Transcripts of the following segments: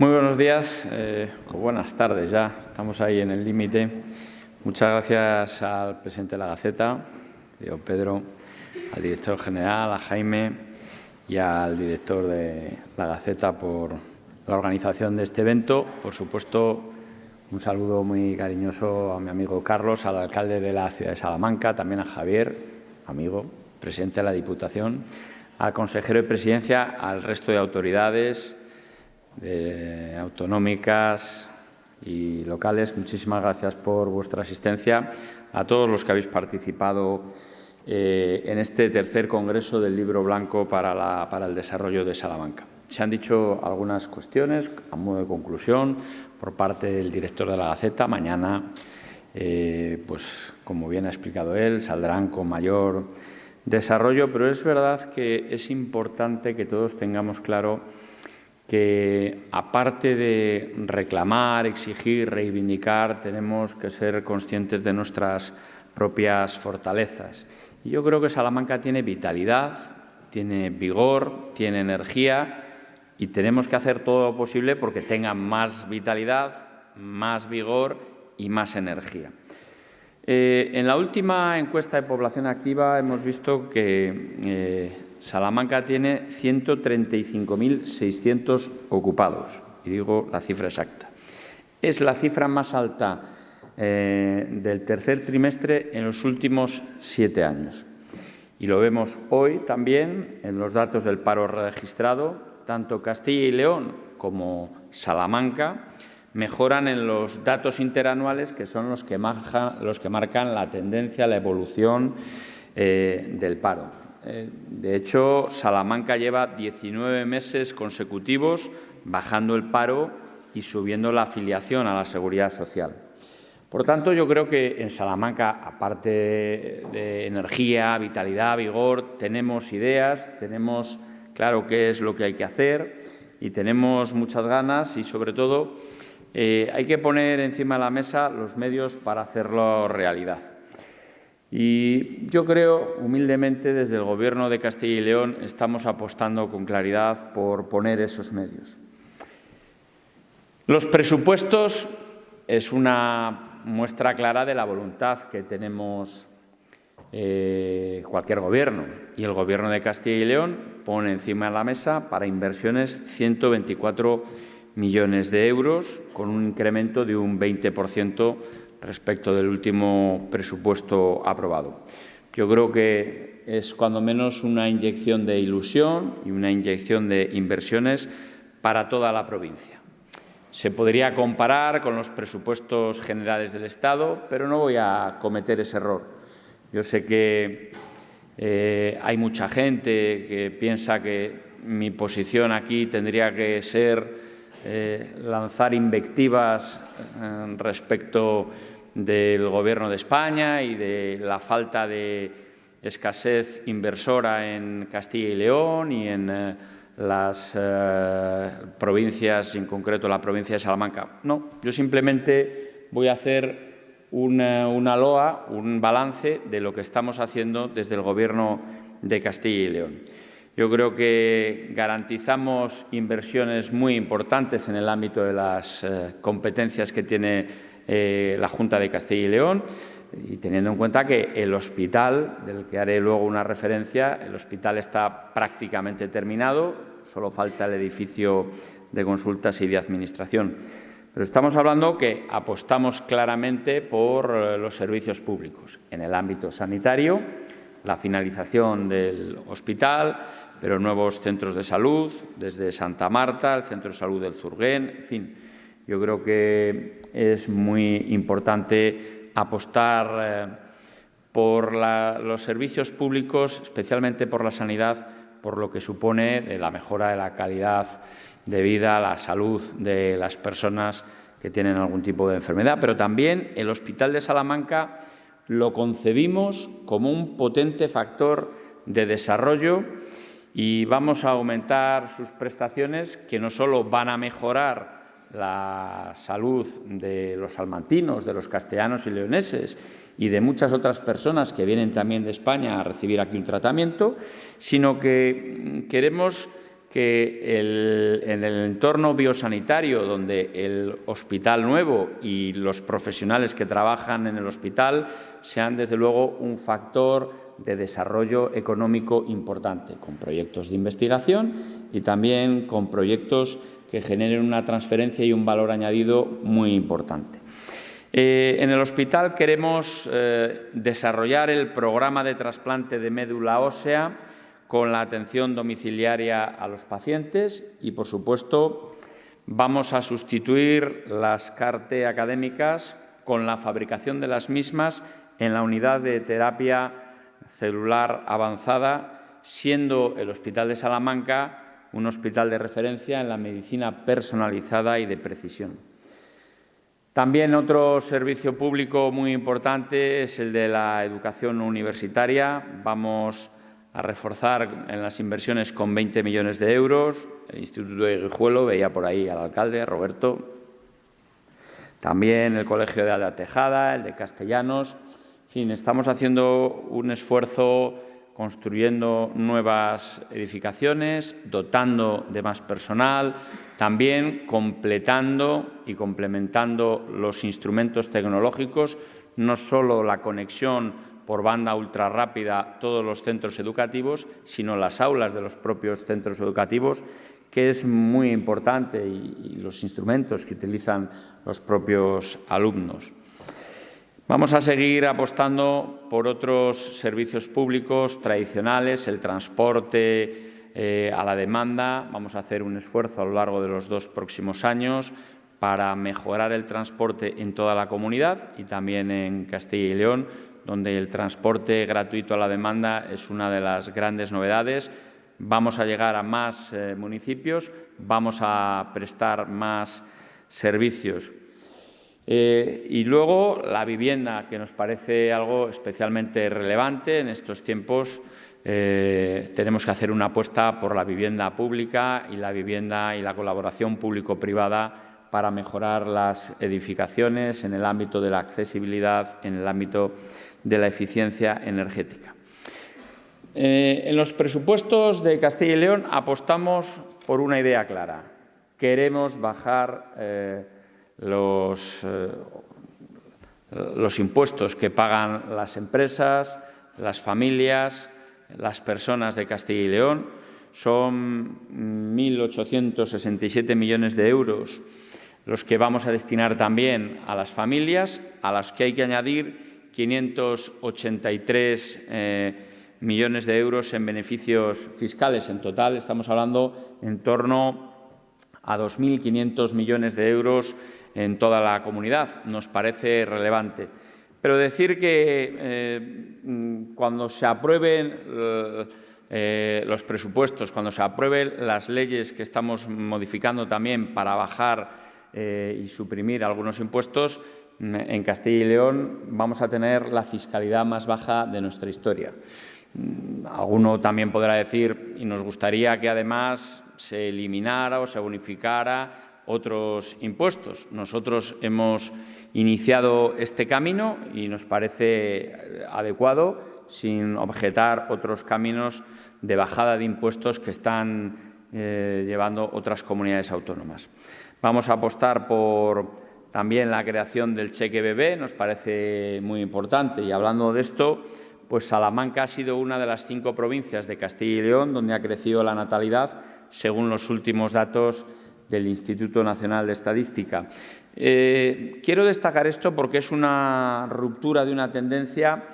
Muy buenos días, eh, o buenas tardes ya, estamos ahí en el límite. Muchas gracias al presidente de la Gaceta, Pedro, al director general, a Jaime y al director de la Gaceta por la organización de este evento. Por supuesto, un saludo muy cariñoso a mi amigo Carlos, al alcalde de la ciudad de Salamanca, también a Javier, amigo, presidente de la Diputación, al consejero de Presidencia, al resto de autoridades, autonómicas y locales. Muchísimas gracias por vuestra asistencia. A todos los que habéis participado eh, en este tercer Congreso del Libro Blanco para, para el Desarrollo de Salamanca. Se han dicho algunas cuestiones a modo de conclusión por parte del director de la Gaceta. Mañana, eh, pues como bien ha explicado él, saldrán con mayor desarrollo, pero es verdad que es importante que todos tengamos claro que aparte de reclamar, exigir, reivindicar, tenemos que ser conscientes de nuestras propias fortalezas. Y yo creo que Salamanca tiene vitalidad, tiene vigor, tiene energía y tenemos que hacer todo lo posible porque tenga más vitalidad, más vigor y más energía. Eh, en la última encuesta de población activa hemos visto que eh, Salamanca tiene 135.600 ocupados, y digo la cifra exacta. Es la cifra más alta eh, del tercer trimestre en los últimos siete años. Y lo vemos hoy también en los datos del paro registrado. Tanto Castilla y León como Salamanca mejoran en los datos interanuales, que son los que, los que marcan la tendencia, la evolución eh, del paro. Eh, de hecho, Salamanca lleva 19 meses consecutivos bajando el paro y subiendo la afiliación a la seguridad social. Por tanto, yo creo que en Salamanca, aparte de energía, vitalidad, vigor, tenemos ideas, tenemos claro qué es lo que hay que hacer y tenemos muchas ganas y, sobre todo, eh, hay que poner encima de la mesa los medios para hacerlo realidad. Y yo creo, humildemente, desde el Gobierno de Castilla y León estamos apostando con claridad por poner esos medios. Los presupuestos es una muestra clara de la voluntad que tenemos eh, cualquier gobierno y el Gobierno de Castilla y León pone encima de la mesa para inversiones 124 millones de euros con un incremento de un 20 respecto del último presupuesto aprobado. Yo creo que es cuando menos una inyección de ilusión y una inyección de inversiones para toda la provincia. Se podría comparar con los presupuestos generales del Estado, pero no voy a cometer ese error. Yo sé que eh, hay mucha gente que piensa que mi posición aquí tendría que ser eh, lanzar invectivas eh, respecto del Gobierno de España y de la falta de escasez inversora en Castilla y León y en eh, las eh, provincias, en concreto la provincia de Salamanca. No, yo simplemente voy a hacer una, una loa, un balance de lo que estamos haciendo desde el Gobierno de Castilla y León. Yo creo que garantizamos inversiones muy importantes en el ámbito de las eh, competencias que tiene eh, la Junta de Castilla y León y teniendo en cuenta que el hospital, del que haré luego una referencia, el hospital está prácticamente terminado, solo falta el edificio de consultas y de administración. Pero estamos hablando que apostamos claramente por eh, los servicios públicos en el ámbito sanitario, la finalización del hospital, pero nuevos centros de salud, desde Santa Marta, el Centro de Salud del Zurguén, en fin, yo creo que es muy importante apostar eh, por los servicios públicos, especialmente por la sanidad, por lo que supone de la mejora de la calidad de vida, la salud de las personas que tienen algún tipo de enfermedad. Pero también el Hospital de Salamanca lo concebimos como un potente factor de desarrollo y vamos a aumentar sus prestaciones que no solo van a mejorar la salud de los salmantinos, de los castellanos y leoneses y de muchas otras personas que vienen también de España a recibir aquí un tratamiento, sino que queremos que en el entorno biosanitario, donde el hospital nuevo y los profesionales que trabajan en el hospital sean, desde luego, un factor de desarrollo económico importante, con proyectos de investigación y también con proyectos que generen una transferencia y un valor añadido muy importante. Eh, en el hospital queremos eh, desarrollar el programa de trasplante de médula ósea con la atención domiciliaria a los pacientes y, por supuesto, vamos a sustituir las CARTE académicas con la fabricación de las mismas en la unidad de terapia celular avanzada, siendo el Hospital de Salamanca un hospital de referencia en la medicina personalizada y de precisión. También otro servicio público muy importante es el de la educación universitaria. Vamos a reforzar en las inversiones con 20 millones de euros. El Instituto de Guijuelo, veía por ahí al alcalde, Roberto. También el Colegio de Alda Tejada, el de Castellanos. En fin, estamos haciendo un esfuerzo construyendo nuevas edificaciones, dotando de más personal, también completando y complementando los instrumentos tecnológicos, no solo la conexión por banda ultra rápida todos los centros educativos, sino las aulas de los propios centros educativos, que es muy importante, y, los instrumentos que utilizan los propios alumnos. Vamos a seguir apostando por otros servicios públicos tradicionales, el transporte eh, a la demanda. Vamos a hacer un esfuerzo a lo largo de los dos próximos años para mejorar el transporte en toda la comunidad y también en Castilla y León donde el transporte gratuito a la demanda es una de las grandes novedades. Vamos a llegar a más eh, municipios, vamos a prestar más servicios. Eh, y luego la vivienda, que nos parece algo especialmente relevante en estos tiempos. Eh, tenemos que hacer una apuesta por la vivienda pública y la vivienda y la colaboración público-privada para mejorar las edificaciones en el ámbito de la accesibilidad, en el ámbito de la eficiencia energética. Eh, en los presupuestos de Castilla y León apostamos por una idea clara. Queremos bajar los, eh, los impuestos que pagan las empresas, las familias, las personas de Castilla y León. Son 1.867 millones de euros los que vamos a destinar también a las familias, a las que hay que añadir 583 eh, millones de euros en beneficios fiscales. En total estamos hablando en torno a 2.500 millones de euros en toda la comunidad. Nos parece relevante. Pero decir que eh, cuando se aprueben eh, los presupuestos, cuando se aprueben las leyes que estamos modificando también para bajar y suprimir algunos impuestos, en Castilla y León vamos a tener la fiscalidad más baja de nuestra historia. Mm, alguno también podrá decir, y nos gustaría que además se eliminara o se bonificara otros impuestos. Nosotros hemos iniciado este camino y nos parece adecuado sin objetar otros caminos de bajada de impuestos que están eh, llevando otras comunidades autónomas. Vamos a apostar por también la creación del cheque bebé nos parece muy importante y hablando de esto, pues Salamanca ha sido una de las cinco provincias de Castilla y León donde ha crecido la natalidad según los últimos datos del Instituto Nacional de Estadística. Eh, quiero destacar esto porque es una ruptura de una tendencia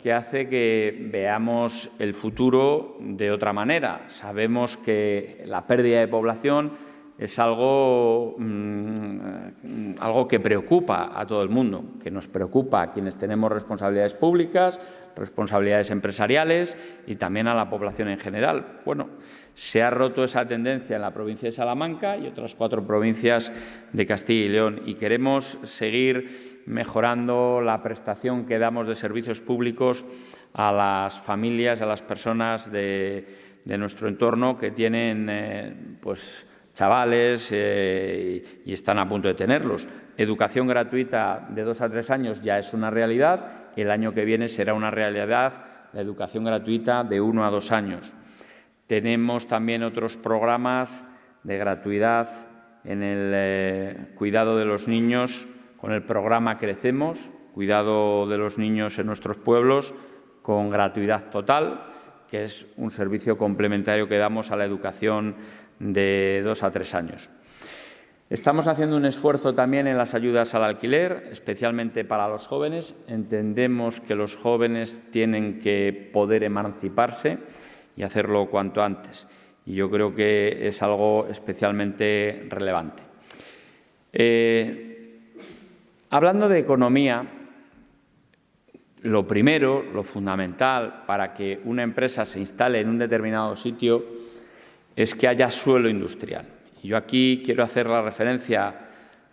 que hace que veamos el futuro de otra manera. Sabemos que la pérdida de población es algo, mm, algo que preocupa a todo el mundo, que nos preocupa a quienes tenemos responsabilidades públicas, responsabilidades empresariales y también a la población en general. Bueno, se ha roto esa tendencia en la provincia de Salamanca y otras cuatro provincias de Castilla y León y queremos seguir mejorando la prestación que damos de servicios públicos a las familias, a las personas de, nuestro entorno que tienen eh, pues, chavales eh, y están a punto de tenerlos. Educación gratuita de dos a tres años ya es una realidad, el año que viene será una realidad la educación gratuita de uno a dos años. tenemos también otros programas de gratuidad en el eh, cuidado de los niños con el programa Crecemos, cuidado de los niños en nuestros pueblos con gratuidad total, que es un servicio complementario que damos a la educación de dos a tres años. Estamos haciendo un esfuerzo también en las ayudas al alquiler, especialmente para los jóvenes. Entendemos que los jóvenes tienen que poder emanciparse y hacerlo cuanto antes. Y yo creo que es algo especialmente relevante. Eh, hablando de economía, lo primero, lo fundamental para que una empresa se instale en un determinado sitio es que haya suelo industrial. Yo aquí quiero hacer la referencia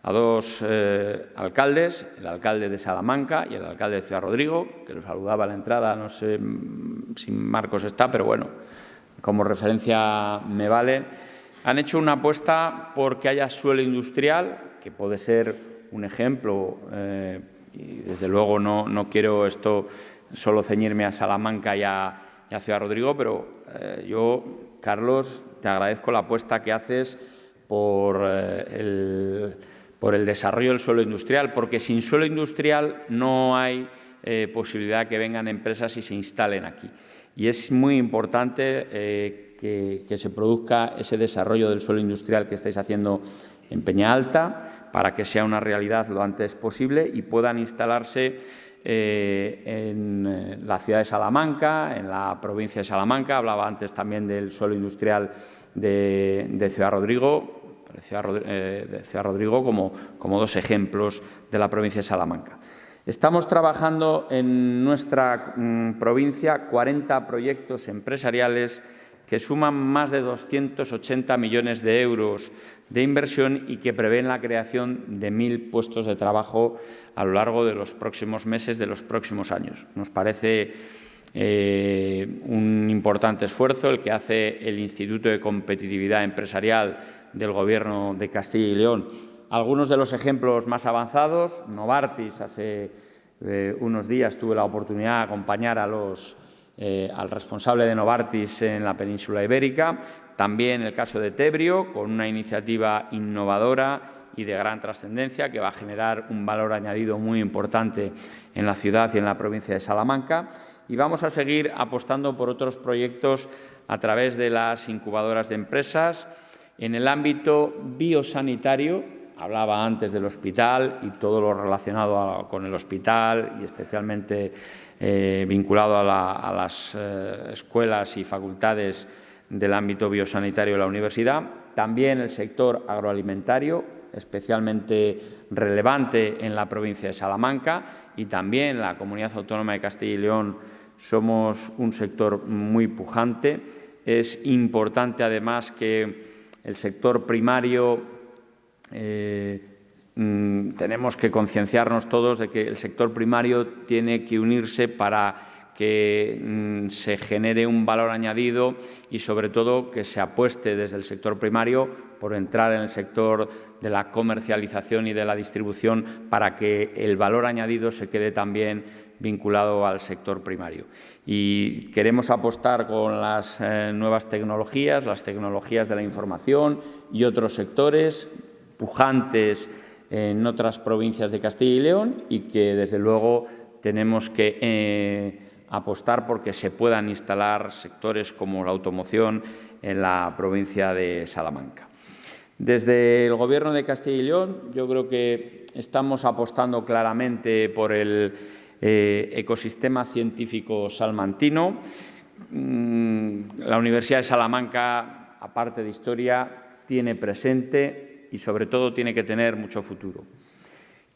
a dos eh, alcaldes, el alcalde de Salamanca y el alcalde de Ciudad Rodrigo, que lo saludaba a la entrada, no sé mm, si Marcos está, pero bueno, como referencia me vale. Han hecho una apuesta porque haya suelo industrial, que puede ser un ejemplo eh, y desde luego no, no, quiero esto solo ceñirme a Salamanca y a, Ciudad Rodrigo, pero eh, yo, Carlos, te agradezco la apuesta que haces por, eh, el, por el desarrollo del suelo industrial, porque sin suelo industrial no hay eh, posibilidad que vengan empresas y se instalen aquí. Y es muy importante que, que se produzca ese desarrollo del suelo industrial que estáis haciendo en Peña Alta, para que sea una realidad lo antes posible y puedan instalarse eh, en eh, la ciudad de Salamanca, en la provincia de Salamanca. Hablaba antes también del suelo industrial de, Ciudad Rodrigo, eh, de Ciudad Rodrigo como, como dos ejemplos de la provincia de Salamanca. Estamos trabajando en nuestra mm, provincia 40 proyectos empresariales que suman más de 280 millones de euros de inversión y que prevén la creación de mil puestos de trabajo a lo largo de los próximos meses, de los próximos años. Nos parece eh, un importante esfuerzo el que hace el Instituto de Competitividad Empresarial del Gobierno de Castilla y León. Algunos de los ejemplos más avanzados, Novartis, hace eh, unos días tuve la oportunidad de acompañar a los eh, al responsable de Novartis en la península ibérica, también el caso de Tebrio, con una iniciativa innovadora y de gran trascendencia que va a generar un valor añadido muy importante en la ciudad y en la provincia de Salamanca. Y vamos a seguir apostando por otros proyectos a través de las incubadoras de empresas. En el ámbito biosanitario, hablaba antes del hospital y todo lo relacionado con el hospital y especialmente eh, vinculado a, las eh, escuelas y facultades del ámbito biosanitario de la universidad. También el sector agroalimentario, especialmente relevante en la provincia de Salamanca y también la Comunidad Autónoma de Castilla y León somos un sector muy pujante. Es importante además que el sector primario eh, Mm, tenemos que concienciarnos todos de que el sector primario tiene que unirse para que mm, se genere un valor añadido y, sobre todo, que se apueste desde el sector primario por entrar en el sector de la comercialización y de la distribución para que el valor añadido se quede también vinculado al sector primario. Y queremos apostar con las eh, nuevas tecnologías, las tecnologías de la información y otros sectores pujantes en otras provincias de Castilla y León y que, desde luego, tenemos que eh, apostar porque se puedan instalar sectores como la automoción en la provincia de Salamanca. Desde el Gobierno de Castilla y León yo creo que estamos apostando claramente por el eh, ecosistema científico salmantino. Mm, la Universidad de Salamanca, aparte de historia, tiene presente y sobre todo tiene que tener mucho futuro.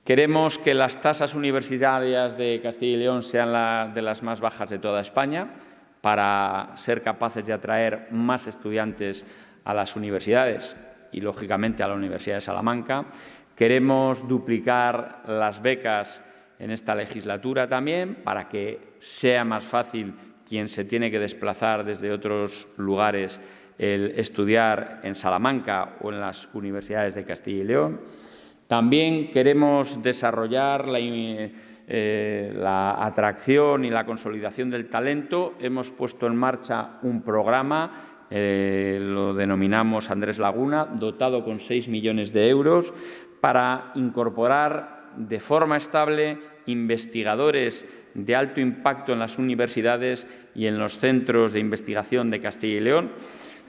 Queremos que las tasas universitarias de Castilla y León sean de las más bajas de toda España para ser capaces de atraer más estudiantes a las universidades y, lógicamente, a la Universidad de Salamanca. Queremos duplicar las becas en esta legislatura también para que sea más fácil quien se tiene que desplazar desde otros lugares el estudiar en Salamanca o en las universidades de Castilla y León. También queremos desarrollar eh, la, atracción y la consolidación del talento. Hemos puesto en marcha un programa eh, lo denominamos Andrés Laguna, dotado con 6 millones de euros para incorporar de forma estable investigadores de alto impacto en las universidades y en los centros de investigación de Castilla y León.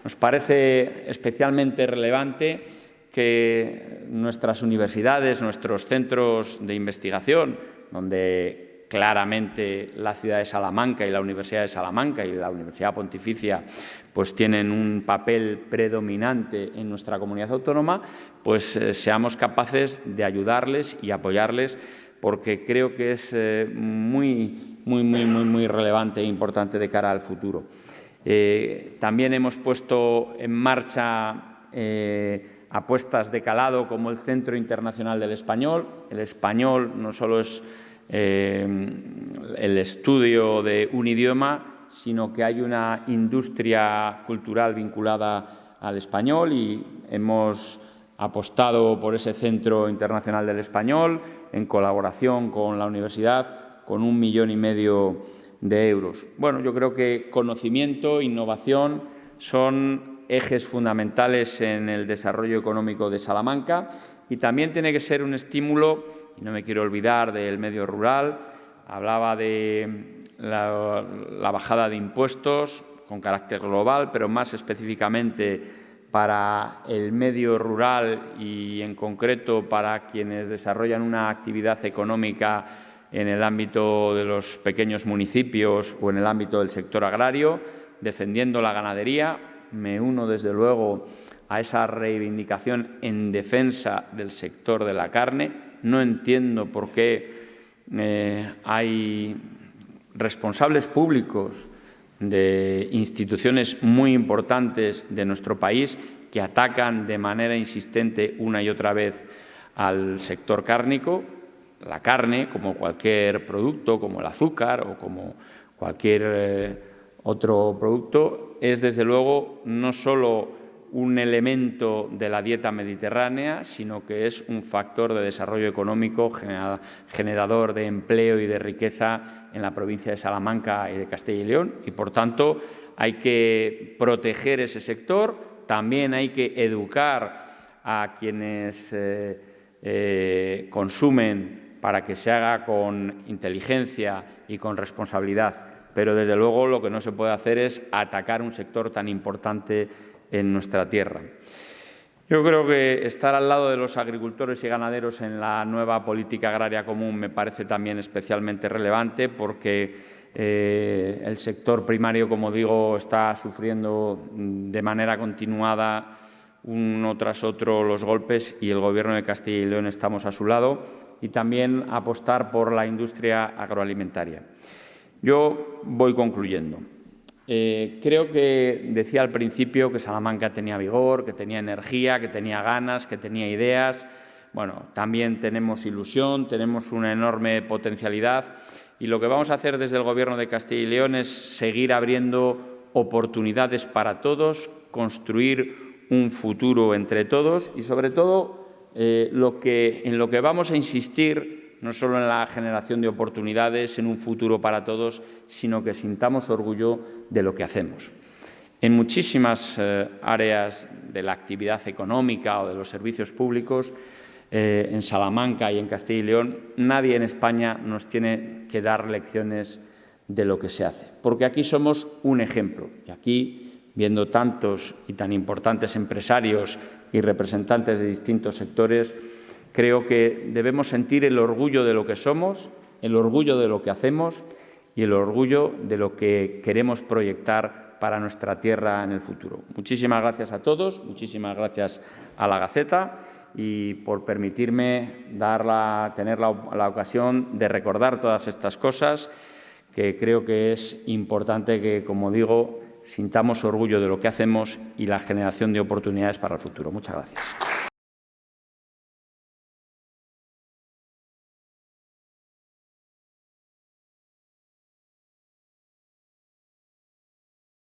Nos parece especialmente relevante que nuestras universidades, nuestros centros de investigación, donde claramente la ciudad de Salamanca y la Universidad de Salamanca y la Universidad Pontificia pues tienen un papel predominante en nuestra comunidad autónoma, pues eh, seamos capaces de ayudarles y apoyarles porque creo que es eh, muy, muy, muy, muy, muy relevante e importante de cara al futuro. Eh, también hemos puesto en marcha apuestas de calado como el Centro Internacional del Español. El español no solo es el estudio de un idioma, sino que hay una industria cultural vinculada al español y hemos apostado por ese Centro Internacional del Español en colaboración con la universidad con un millón y medio de euros. Bueno, yo creo que conocimiento, innovación son ejes fundamentales en el desarrollo económico de Salamanca y también tiene que ser un estímulo, y no me quiero olvidar del medio rural, hablaba de la, bajada de impuestos con carácter global, pero más específicamente para el medio rural y, en concreto, para quienes desarrollan una actividad económica en el ámbito de los pequeños municipios o en el ámbito del sector agrario, defendiendo la ganadería. Me uno, desde luego, a esa reivindicación en defensa del sector de la carne. No entiendo por qué eh, hay responsables públicos de instituciones muy importantes de nuestro país que atacan de manera insistente una y otra vez al sector cárnico, la carne, como cualquier producto, como el azúcar o como cualquier eh, otro producto, es desde luego no solo un elemento de la dieta mediterránea, sino que es un factor de desarrollo económico, generador de empleo y de riqueza en la provincia de Salamanca y de Castilla y León. Y, por tanto, hay que proteger ese sector, también hay que educar a quienes eh, eh, consumen para que se haga con inteligencia y con responsabilidad. Pero, desde luego, lo que no se puede hacer es atacar un sector tan importante en nuestra tierra. Yo creo que estar al lado de los agricultores y ganaderos en la nueva política agraria común me parece también especialmente relevante porque eh, el sector primario, como digo, está sufriendo de manera continuada uno tras otro los golpes y el Gobierno de Castilla y León estamos a su lado y también apostar por la industria agroalimentaria. Yo voy concluyendo. Eh, creo que decía al principio que Salamanca tenía vigor, que tenía energía, que tenía ganas, que tenía ideas. Bueno, también tenemos ilusión, tenemos una enorme potencialidad y lo que vamos a hacer desde el Gobierno de Castilla y León es seguir abriendo oportunidades para todos, construir un futuro entre todos y, sobre todo, eh, lo que, en lo que vamos a insistir no solo en la generación de oportunidades, en un futuro para todos, sino que sintamos orgullo de lo que hacemos. En muchísimas eh, áreas de la actividad económica o de los servicios públicos, eh, en Salamanca y en Castilla y León, nadie en España nos tiene que dar lecciones de lo que se hace, porque aquí somos un ejemplo. Y aquí, viendo tantos y tan importantes empresarios y representantes de distintos sectores, Creo que debemos sentir el orgullo de lo que somos, el orgullo de lo que hacemos y el orgullo de lo que queremos proyectar para nuestra tierra en el futuro. Muchísimas gracias a todos, muchísimas gracias a la Gaceta y por permitirme tener la, la ocasión de recordar todas estas cosas que creo que es importante que, como digo, sintamos orgullo de lo que hacemos y la generación de oportunidades para el futuro. Muchas gracias.